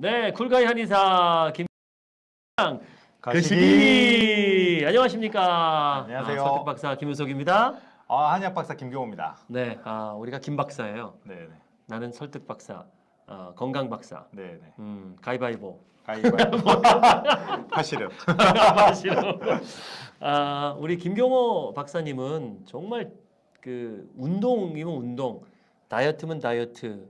네, 쿨가이 한의사 김 가시기. 안녕하십니까? 안녕하세요. 아, 설득 박사 김윤석입니다. 아, 한약 박사 김경호입니다. 네, 아, 우리가 김 박사예요. 네, 네. 나는 설득 박사, 어, 건강 박사. 네, 네. 음, 가위바위보. 가위바위보. 파시름. 싫어. 아, 우리 김경호 박사님은 정말 그 운동이면 운동, 다이어트면 다이어트,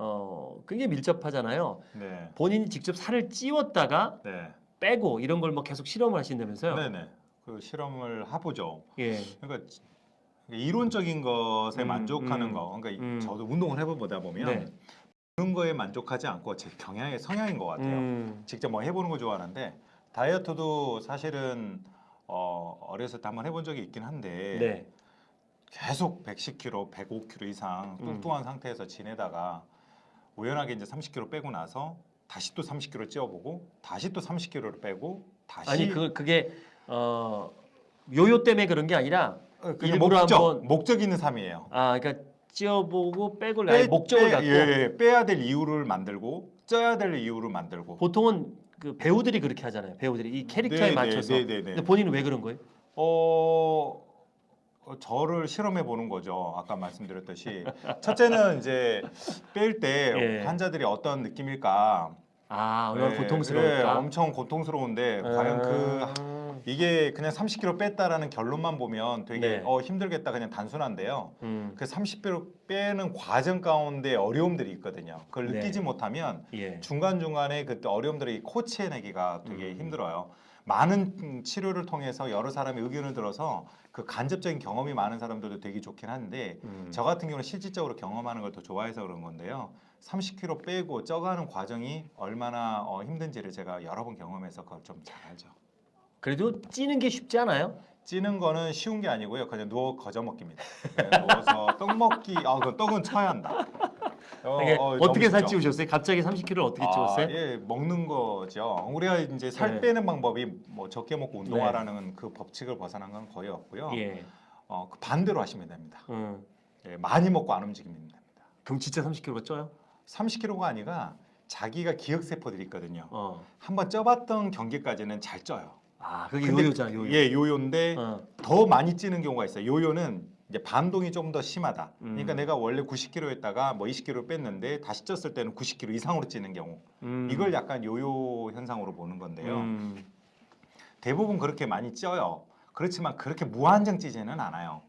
어, 굉장히 밀접하잖아요. 네. 본인이 직접 살을 찌웠다가 네. 빼고 이런 걸 뭐 계속 실험을 하신다면서요? 네, 네. 그 실험을 해보죠. 예. 그러니까 이론적인 것에 음, 만족하는 음, 거. 그러니까 음. 저도 운동을 해보다 보면 네. 그런 거에 만족하지 않고 제 경향의 성향인 것 같아요. 음, 직접 뭐 해보는 거 좋아하는데 다이어트도 사실은 어, 어렸을 때 한번 해본 적이 있긴 한데 네. 계속 110kg, 105kg 이상 음. 뚱뚱한 상태에서 지내다가 우연하게 이제 30kg 빼고 나서 다시 또 30kg 찌워보고 다시 또 30kg를 빼고 다시 아니 그 그게 어 요요 때문에 그런 게 아니라 어, 일부러 목적 한번- 목적 있는 삶이에요. 아 그러니까 찌어보고 빼고 아니, 목적을 빼, 갖고 예, 예, 빼야 될 이유를 만들고 쪄야 될 이유를 만들고 보통은 그 배우들이 그렇게 하잖아요. 배우들이 이 캐릭터에 네, 네, 맞춰서. 네, 네, 네. 근데 본인은 왜 그런 거예요? 어, 어, 저를 실험해 보는 거죠. 아까 말씀드렸듯이 첫째는 이제 뺄때 예. 환자들이 어떤 느낌일까? 아 얼마나 예, 고통스러울까? 예, 엄청 고통스러운데 과연 그 음, 이게 그냥 30kg 뺐다라는 결론만 보면 되게 네. 어, 힘들겠다 그냥 단순한데요. 음, 그 30kg 빼는 과정 가운데 어려움들이 있거든요. 그걸 네. 느끼지 못하면 예. 중간 중간에 그 어려움들이 코치해내기가 되게 음. 힘들어요. 많은 음, 치료를 통해서 여러 사람의 의견을 들어서 그 간접적인 경험이 많은 사람들도 되게 좋긴 한데 음. 저 같은 경우는 실질적으로 경험하는 걸 더 좋아해서 그런 건데요. 30kg 빼고 쪄가는 과정이 얼마나 어, 힘든지를 제가 여러 번 경험해서 그걸 좀 잘 알죠. 그래도 찌는 게 쉽지 않아요? 찌는 거는 쉬운 게 아니고요. 그냥 누워 거저 먹기입니다. 그냥 누워서 떡 먹기. 아, 그 떡은 쳐야 한다. 어, 이게 어, 떻게 살 쉽죠. 찌우셨어요? 갑자기 30kg를 어떻게 아, 찌웠어요? 예, 먹는 거죠. 우리가 이제 살 네. 빼는 방법이 뭐 적게 먹고 운동하라는 그 법칙을 벗어난 건 거의 없고요. 예. 어, 그 반대로 하시면 됩니다. 음. 예, 많이 먹고 안 움직이면 됩니다. 그럼 진짜 30kg가 쪄요? 30kg가 아니라 자기가 기억 세포들이 있거든요. 어. 한번 쪄봤던 경기까지는 잘 쪄요. 아 그게 근데 요요잖아 요요. 예, 요요인데 어. 더 많이 찌는 경우가 있어요. 요요는 이제 반동이 조금 더 심하다. 그러니까 음. 내가 원래 90kg였다가 뭐 20kg 뺐는데 다시 쪘을 때는 90kg 이상으로 찌는 경우. 음. 이걸 약간 요요 현상으로 보는 건데요. 음. 대부분 그렇게 많이 쪄요. 그렇지만 그렇게 무한정 찌지는 않아요.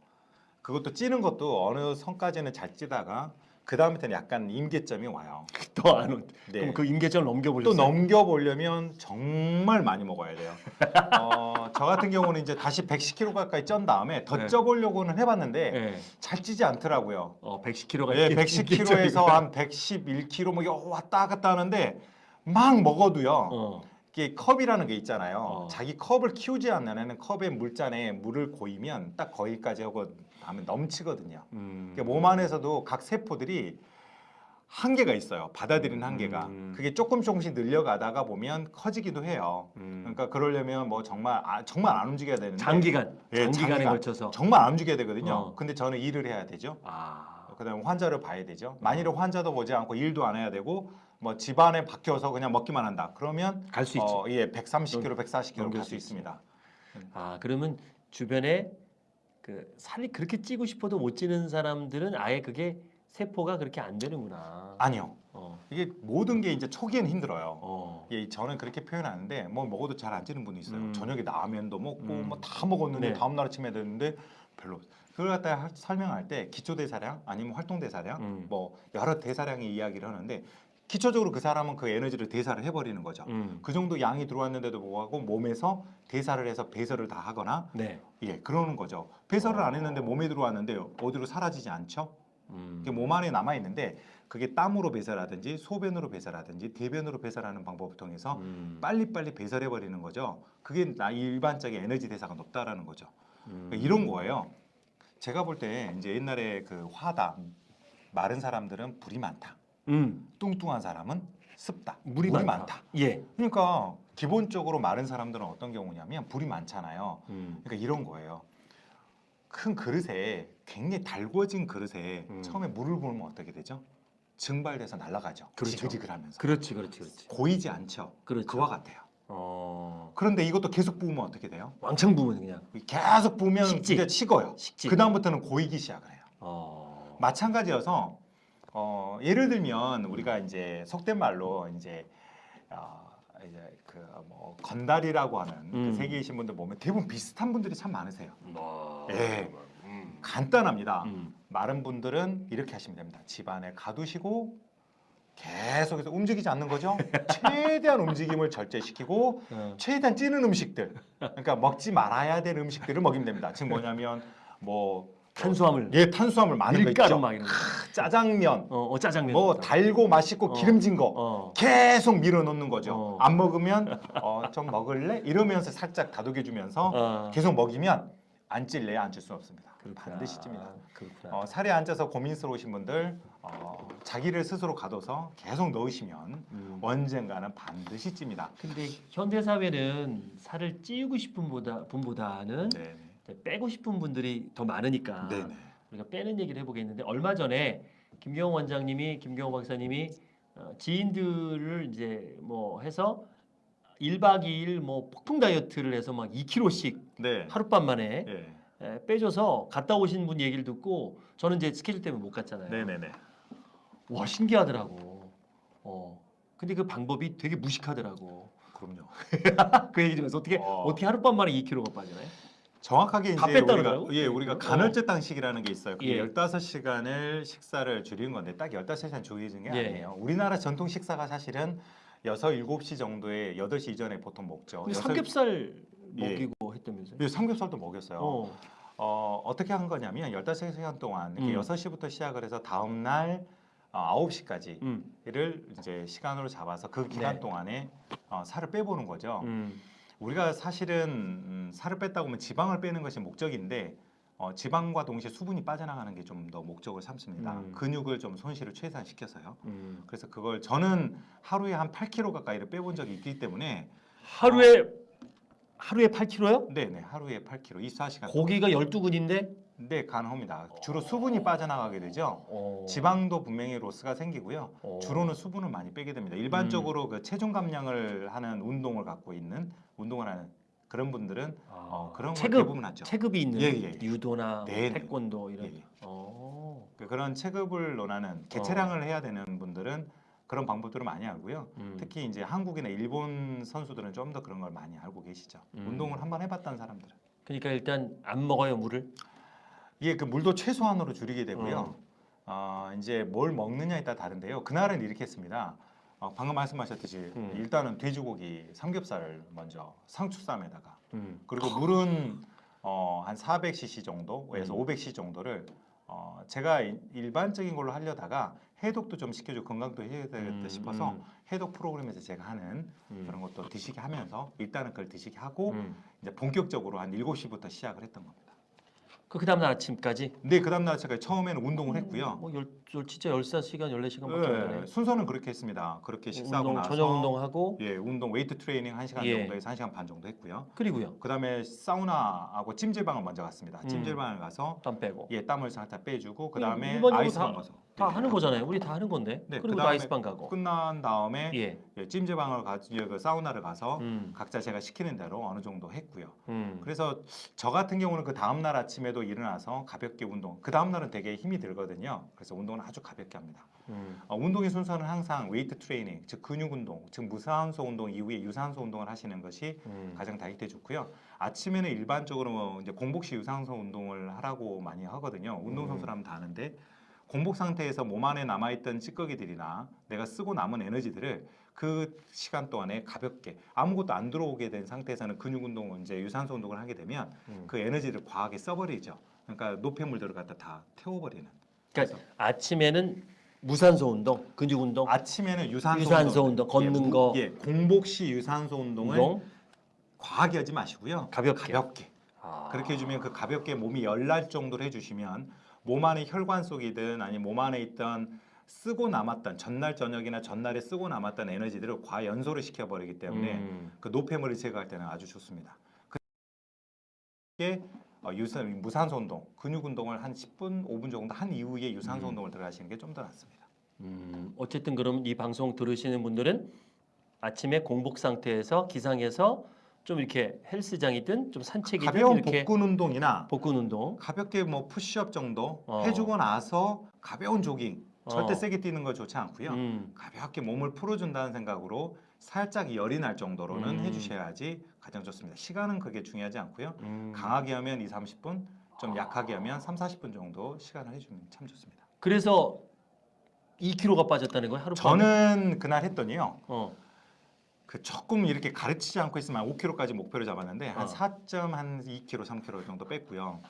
그것도 찌는 것도 어느 선까지는 잘 찌다가 그 다음부터는 약간 임계점이 와요. 더안 오. 네. 그럼 그 임계점 또 넘겨보셨어요? 넘겨보려면 정말 많이 먹어야 돼요. 어, 저 같은 경우는 이제 다시 110kg 가까이 쩐 다음에 더 네. 쪄보려고는 해봤는데 예. 잘 찌지 않더라고요. 어 110kg가 예, 110kg에서 한 111kg 뭐 왔다 갔다 하는데 막 먹어도요. 어. 이게 컵이라는 게 있잖아요. 어. 자기 컵을 키우지 않는 애는 컵에 물잔에 물을 고이면 딱 거기까지 하고 하면 넘치거든요. 음. 그러니까 몸 안에서도 각 세포들이 한계가 있어요. 받아들이는 한계가. 음. 그게 조금 조금씩 늘려가다가 보면 커지기도 해요. 음. 그러니까 그러려면 뭐 정말 아, 정말 안 움직여야 되는데 장기간 예, 장기간에 장기간. 걸쳐서 정말 안 움직여야 되거든요. 어. 근데 저는 일을 해야 되죠. 아 그다음에 환자를 봐야 되죠. 만일에 환자도 보지 않고 일도 안 해야 되고 뭐 집안에 박혀서 그냥 먹기만 한다. 그러면 갈 수 있지. 어, 예, 130kg, 140kg 넘길 갈 수. 있습니다. 아 그러면 주변에 그 살이 그렇게 찌고 싶어도 못 찌는 사람들은 아예 그게 세포가 그렇게 안 되는구나. 아니요. 어. 이게 모든 게 이제 초기에는 힘들어요. 어. 예, 저는 그렇게 표현하는데 뭐 먹어도 잘 안 찌는 분이 있어요. 음. 저녁에 라면도 먹고 음. 뭐다 먹었는데 네. 다음 날 아침에 됐는데 별로. 그걸 갖다 가 설명할 때 기초 대사량 아니면 활동 대사량 음. 뭐 여러 대사량의 이야기를 하는데 기초적으로 그 사람은 그 에너지를 대사를 해버리는 거죠. 음. 그 정도 양이 들어왔는데도 불구하고 몸에서 대사를 해서 배설을 다 하거나 네. 예 그러는 거죠. 배설을 어. 안 했는데 몸에 들어왔는데 어디로 사라지지 않죠? 음. 그게 몸 안에 남아 있는데 그게 땀으로 배설하든지 소변으로 배설하든지 대변으로 배설하는 방법을 통해서 음. 빨리빨리 배설해 버리는 거죠. 그게 나 일반적인 에너지 대사가 높다라는 거죠. 음. 그러니까 이런 거예요. 제가 볼 때 이제 옛날에 그 화다 마른 사람들은 불이 많다. 음. 뚱뚱한 사람은 습다. 물이, 많다. 예. 그러니까 기본적으로 마른 사람들은 어떤 경우냐면 불이 많잖아요. 음. 그러니까 이런 거예요. 큰 그릇에 굉장히 달궈진 그릇에 음. 처음에 물을 부으면 어떻게 되죠? 증발돼서 날아가죠. 그렇죠. 지글지글하면서 그렇지, 그렇지, 그렇지. 고이지 않죠. 그렇죠. 그와 같아요. 어, 그런데 이것도 계속 부으면 어떻게 돼요? 왕창 부으면 그냥 계속 부으면 식지. 이제 식어요. 식지. 그 다음부터는 고이기 시작을 해요. 어, 마찬가지여서 어, 예를 들면 우리가 이제 속된 말로 이제 어, 이제 그 뭐 건달이라고 하는 음. 그 세계에 계신 분들 보면 대부분 비슷한 분들이 참 많으세요. 뭐, 예. 음. 간단합니다. 음. 마른 분들은 이렇게 하시면 됩니다. 집안에 가두시고 계속해서 움직이지 않는 거죠. 최대한 움직임을 절제시키고 어. 최대한 찌는 음식들, 그러니까 먹지 말아야 될 음식들을 먹이면 됩니다. 지금 뭐냐면 뭐 탄수화물, 예 탄수화물 많은 거 밀가루 있죠. 막 이런 거. 짜장면, 어, 어 짜장면. 뭐 달고 맛있고 어. 기름진 거 어. 계속 밀어넣는 거죠. 어. 안 먹으면 어, 좀 먹을래? 이러면서 살짝 다독여주면서 어. 계속 먹이면 안 찔래야 안찔수 없습니다. 그렇구나. 반드시 찝니다. 그렇구나. 어, 살에 앉아서 고민스러우신 분들 어, 자기를 스스로 가둬서 계속 넣으시면 음. 언젠가는 반드시 찝니다. 근데 현대 사회는 살을 찌우고 싶은 보다 분보다는 네, 이제 빼고 싶은 분들이 더 많으니까 네, 네. 우리가 빼는 얘기를 해보겠는데 얼마 전에 김경호 원장님이 김경호 박사님이 어, 지인들을 이제 뭐 해서 1박 2일 뭐 폭풍 다이어트를 해서 막 2kg씩 네. 하룻밤 만에 예. 에, 빼줘서 갔다 오신 분 얘기를 듣고 저는 이제 스케줄 때문에 못 갔잖아요. 네, 네, 네. 와 신기하더라고. 어. 근데 그 방법이 되게 무식하더라고. 그럼요. 그 얘기 들으면서 어떻게 어. 어떻게 하룻밤 만에 2kg가 빠지나요? 정확하게 다 이제 우리가 그러더라고? 예, 우리가 어. 간헐적 단식이라는 게 있어요. 그게 예. 15시간을 식사를 줄이는 건데 딱 15시간 줄이는 게 예. 아니에요. 우리나라 전통 식사가 사실은 6, 7시 정도에 8시 이전에 보통 먹죠. 근데 여섯- 삼겹살 예. 먹이고 했다면서요? 예, 삼겹살도 먹였어요. 어. 어, 어떻게 한 거냐면 15시간 동안 이렇게 음. 6시부터 시작을 해서 다음 날 어, 9시까지를 음. 이제 시간으로 잡아서 그 기간 네. 동안에 어, 살을 빼보는 거죠. 음. 우리가 사실은 음, 살을 뺐다고 하면 지방을 빼는 것이 목적인데 어, 지방과 동시에 수분이 빠져나가는 게 좀 더 목적을 삼습니다. 음. 근육을 좀 손실을 최소화시켜서요. 음. 그래서 그걸 저는 하루에 한 8kg 가까이를 빼본 적이 있기 때문에 하루에 하루에 8kg요? 네 네 하루에 8kg 24시간 고기가 12근인데 네 가능합니다. 주로 수분이 빠져나가게 되죠. 어. 지방도 분명히 로스가 생기고요. 어. 주로는 수분을 많이 빼게 됩니다. 일반적으로 그 체중 감량을 하는 운동을 갖고 있는 운동을 하는 그런 분들은 아. 어, 그런 걸 체급 대부분 하죠. 체급이 있는 예, 예, 예. 유도나 네, 네. 태권도 이런 예, 예. 어. 그- 그런 체급을 논하는 개체량을 해야 되는 분들은 그런 방법들을 많이 알고요. 음. 특히 이제 한국이나 일본 선수들은 좀 더 그런 걸 많이 알고 계시죠. 음. 운동을 한번 해봤다는 사람들은 그러니까 일단 안 먹어요 물을 이게 그 물도 최소한으로 줄이게 되고요. 어, 이제 뭘 먹느냐에 따라 다른데요. 그날은 이렇게 했습니다. 어, 방금 말씀하셨듯이 음. 일단은 돼지고기 삼겹살을 먼저 상추쌈에다가 음. 그리고 물은 어, 한 400cc 정도에서 음. 500cc 정도를 어, 제가 이- 일반적인 걸로 하려다가 해독도 좀 시켜주고 건강도 해야 되겠다 음, 싶어서 음. 해독 프로그램에서 제가 하는 음. 그런 것도 드시게 하면서 일단은 그걸 드시게 하고 음. 이제 본격적으로 한 7시부터 시작을 했던 겁니다. 그 그다음 날 아침까지 근데 그 다음날 제가 처음에는 운동을 했고요. 뭐 열, 열 진짜 14시간 14시간밖에 안 네, 되네. 순서는 그렇게 했습니다. 그렇게 식사하고 운동 나서 저녁 운동하고 예, 운동 웨이트 트레이닝 1시간 예. 정도에서 1시간 반 정도 했고요. 그리고요. 그다음에 사우나하고 찜질방을 먼저 갔습니다. 음. 찜질방을 가서 땀 빼고. 예, 땀을 살짝 빼주고 그다음에 아이스방 다- 가서 다 네. 하는 거잖아요. 우리 다 하는 건데. 네, 그리고 아이스방 가고. 끝난 다음에 예. 예, 찜질방을 가서 그 사우나를 가서 음. 각자 제가 시키는 대로 어느 정도 했고요. 음. 그래서 저 같은 경우는 그 다음 날 아침에도 일어나서 가볍게 운동. 그 다음 날은 되게 힘이 들거든요. 그래서 운동을 아주 가볍게 합니다. 음. 어, 운동의 순서는 항상 웨이트 트레이닝, 즉 근육 운동, 즉 무산소 운동 이후에 유산소 운동을 하시는 것이 음. 가장 다이어트에 좋고요. 아침에는 일반적으로 뭐 이제 공복시 유산소 운동을 하라고 많이 하거든요. 운동 음. 선수라면 다 아는데 공복 상태에서 몸 안에 남아있던 찌꺼기들이나 내가 쓰고 남은 에너지들을 그 시간 동안에 가볍게 아무것도 안 들어오게 된 상태에서는 근육 운동, 이제 유산소 운동을 하게 되면 음. 그 에너지를 과하게 써버리죠. 그러니까 노폐물들을 갖다 다 태워버리는. 그러니까 아침에는 무산소 운동, 근육 운동, 아침에는 유산소, 유산소 운동, 걷는 예, 무- 거. 예, 공복 시 유산소 운동을 운동 과하게 하지 마시고요. 가볍게. 가볍게. 아. 그렇게 해주면 그 가볍게 몸이 열날 정도로 해주시면 몸 안에 혈관 속이든 아니 몸 안에 있던 쓰고 남았던 전날 저녁이나 전날에 쓰고 남았던 에너지들을 과연소를 시켜버리기 때문에 음. 그 노폐물을 제거할 때는 아주 좋습니다. 그게 어, 유산 무산소 운동, 근육 운동을 한 10분, 5분 정도 한 이후에 유산소 음. 운동을 들어가시는 게 좀 더 낫습니다. 음, 어쨌든 그럼 이 방송 들으시는 분들은 아침에 공복 상태에서 기상해서 좀 이렇게 헬스장이든 좀 산책이든 가벼운 복근 운동이나 복근 운동. 가볍게 뭐 푸시업 정도 어. 해주고 나서 가벼운 조깅 절대 어. 세게 뛰는 거 좋지 않고요. 음, 가볍게 몸을 풀어준다는 생각으로 살짝 열이 날 정도로는 음. 해주셔야지 가장 좋습니다. 시간은 그게 중요하지 않고요. 음. 강하게 하면 2, 30분, 좀 약하게 하면 3, 40분 정도 시간을 해주면 참 좋습니다. 그래서 2kg가 빠졌다는 거예요 하루? 저는 그날 했더니요. 어. 그 조금 이렇게 가르치지 않고 있으면 5kg까지 목표를 잡았는데 어. 한 4.2kg, 3kg 정도 뺐고요.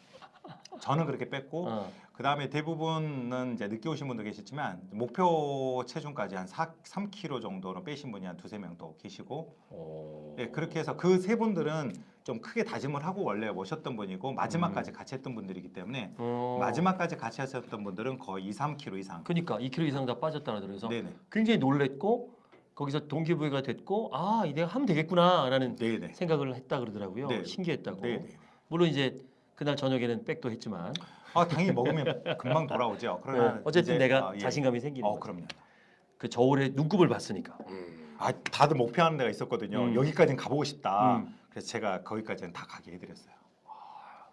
저는 그렇게 뺐고 어. 그 다음에 대부분은 이제 늦게 오신 분도 계시지만 목표 체중까지 한 4, 3kg 정도로 빼신 분이 한 두세 명더 계시고 어. 예, 그렇게 해서 그 세 분들은 좀 크게 다짐을 하고 원래 오셨던 분이고 마지막까지 같이 했던 분들이기 때문에 어. 마지막까지 같이 하셨던 분들은 거의 2, 3kg 이상 그러니까 2kg 이상 다 빠졌다는 네네 굉장히 놀랬고 거기서 동기부여가 됐고 아 내가 하면 되겠구나라는 네네 생각을 했다 그러더라고요. 네. 신기했다고. 네네 물론 이제 그날 저녁에는 백도 했지만 아 당연히 먹으면 금방 돌아오죠 그러나 어, 이제, 내가 아, 예. 자신감이 생기는 어. 그럼요 그 저울에 눈곱을 봤으니까. 아 다들 목표하는 데가 있었거든요 음. 여기까지는 가보고 싶다 음. 그래서 제가 거기까지는 다 가게 해드렸어요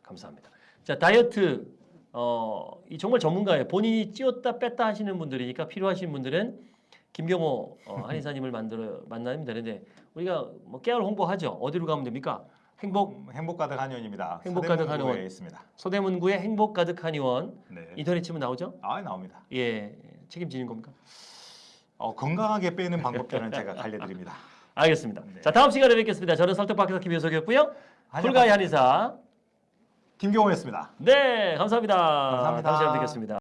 감사합니다. 자 다이어트 어, 이 정말 전문가예요. 본인이 찌었다 뺐다 하시는 분들이니까 필요하신 분들은 김경호 어, 한의사님을 만들어 만나면 되는데 우리가 뭐 깨알 홍보하죠. 어디로 가면 됩니까? 행복 음, 행복 가득 한의원입니다 행복 가득 한의원. 있습니다 소대문구의 행복 가득 한의원 네. 인터넷 치면 나오죠? 아 나옵니다 예 책임지는 겁니까? 어, 건강하게 빼는 방법들은 제가 알려드립니다 알겠습니다. 네. 자 다음 시간에 뵙겠습니다. 저는 설득박사 김효석이었고요. 풀가이 한의사. 김경호였습니다 네 감사합니다. 감사합니다. 다음 시간에 뵙겠습니다.